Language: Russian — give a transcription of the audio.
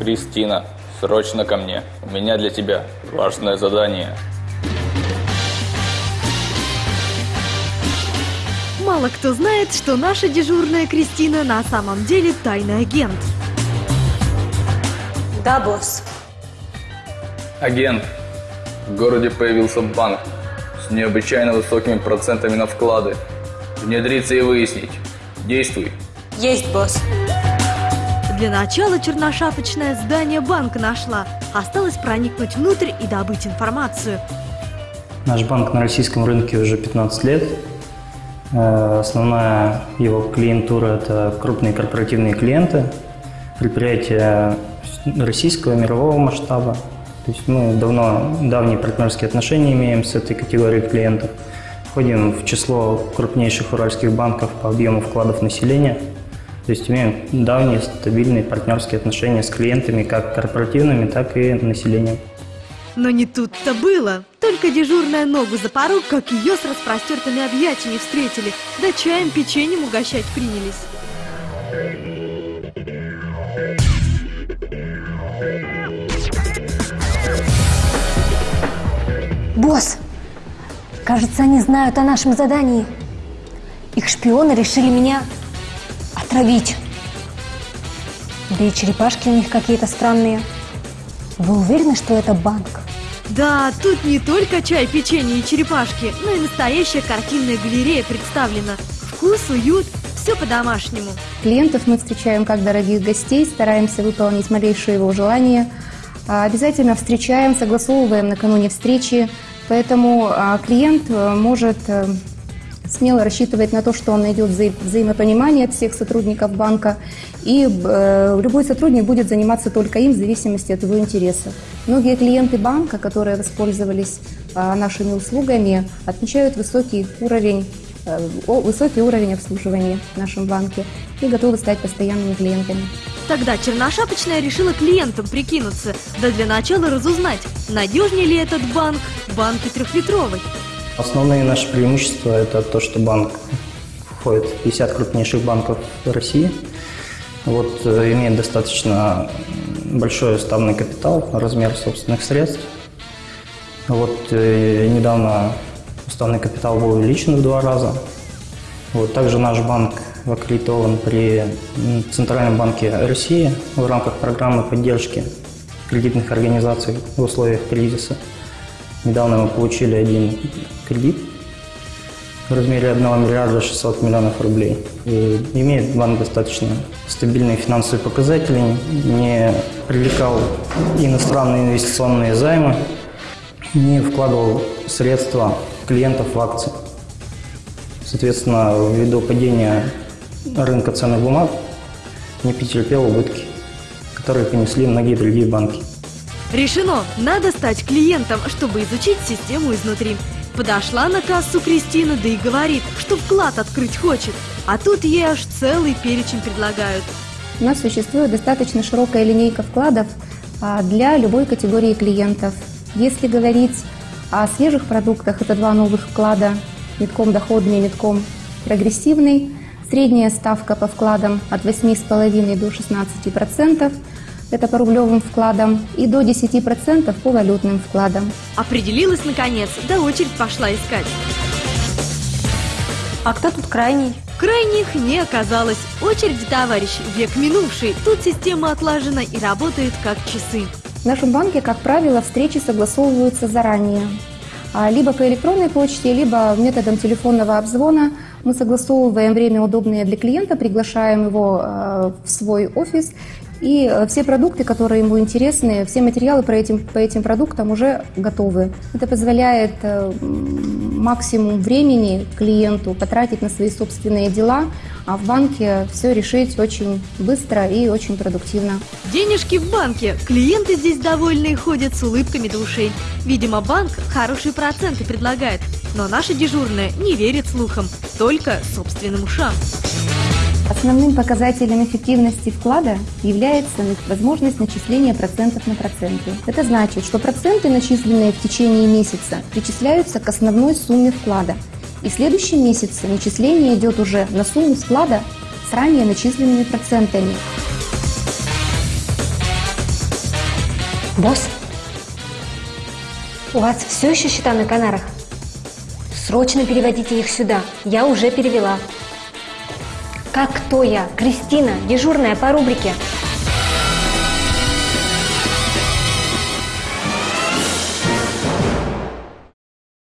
Кристина, срочно ко мне. У меня для тебя важное задание. Мало кто знает, что наша дежурная Кристина на самом деле тайный агент. Да, босс. Агент, в городе появился банк с необычайно высокими процентами на вклады. Внедриться и выяснить. Действуй. Есть, босс. Для начала черношапочное здание банка нашла. Осталось проникнуть внутрь и добыть информацию. Наш банк на российском рынке уже 15 лет. Э, Основная его клиентура – это крупные корпоративные клиенты, предприятия российского, мирового масштаба. То есть мы давно, давние партнерские отношения имеем с этой категорией клиентов. Входим в число крупнейших уральских банков по объему вкладов населения. То есть имеем давние стабильные партнерские отношения с клиентами, как корпоративными, так и населением. Но не тут-то было. Только дежурная ногу за порог, как ее с распростертыми объятиями встретили, да чаем печеньем угощать принялись. Босс, кажется, они знают о нашем задании. Их шпионы решили меня отравить. Да и черепашки у них какие-то странные. Вы уверены, что это банк? Да, тут не только чай, печенье и черепашки, но и настоящая картинная галерея представлена. Вкус, уют, все по-домашнему. Клиентов мы встречаем как дорогих гостей, стараемся выполнить малейшие его желания. А, Обязательно встречаем, согласовываем накануне встречи, поэтому а, клиент э, может э, смело рассчитывать на то, что он найдет взаи- взаимопонимание от всех сотрудников банка, и э, любой сотрудник будет заниматься только им в зависимости от его интересов. Многие клиенты банка, которые воспользовались а, нашими услугами, отмечают высокий уровень э, высокий уровень обслуживания в нашем банке и готовы стать постоянными клиентами. Тогда черношапочная решила клиентам прикинуться, да для начала разузнать, надежнее ли этот банк в банке трехлитровой. Основные наши преимущества – это то, что банк входит в 50 крупнейших банков России. Вот, э, имеет достаточно большой уставный капитал, размер собственных средств. Вот, э, недавно уставный капитал был увеличен в два раза. Вот, также наш банк аккредитован при Центральном банке России в рамках программы поддержки кредитных организаций в условиях кризиса. Недавно мы получили один кредит в размере 1 миллиарда 600 миллионов рублей. И имеет банк достаточно стабильные финансовые показатели, не привлекал иностранные инвестиционные займы, не вкладывал средства клиентов в акции. Соответственно, ввиду падения рынка ценных бумаг не претерпел убытки, которые понесли многие другие банки. Решено, надо стать клиентом, чтобы изучить систему изнутри. Подошла на кассу Кристина, да и говорит, что вклад открыть хочет. А тут ей аж целый перечень предлагают. У нас существует достаточно широкая линейка вкладов а, для любой категории клиентов. Если говорить о свежих продуктах, это два новых вклада, метком доходный метком прогрессивный. Средняя ставка по вкладам от 8,5 до 16%, это по рублевым вкладам, и до 10% по валютным вкладам. Определилась наконец, да очередь пошла искать. А кто тут крайний? Крайних не оказалось. Очередь, товарищ, век минувший. Тут система отлажена и работает как часы. В нашем банке, как правило, встречи согласовываются заранее. А, Либо по электронной почте, либо методом телефонного обзвона мы согласовываем время, удобное для клиента, приглашаем его э, в свой офис, и э, все продукты, которые ему интересны, все материалы по этим, по этим продуктам уже готовы. Это позволяет э, максимум времени клиенту потратить на свои собственные дела, а в банке все решить очень быстро и очень продуктивно. Денежки в банке. Клиенты здесь довольные ходят с улыбками до ушей. Видимо, банк хорошие проценты предлагает. Но наша дежурная не верит слухам, только собственным ушам. Основным показателем эффективности вклада является возможность начисления процентов на проценты. Это значит, что проценты, начисленные в течение месяца, причисляются к основной сумме вклада. И в следующем месяце начисление идет уже на сумму вклада с ранее начисленными процентами. Босс? У вас все еще счета на Канарах? Срочно переводите их сюда. Я уже перевела. Как кто я? Кристина, дежурная по рубрике.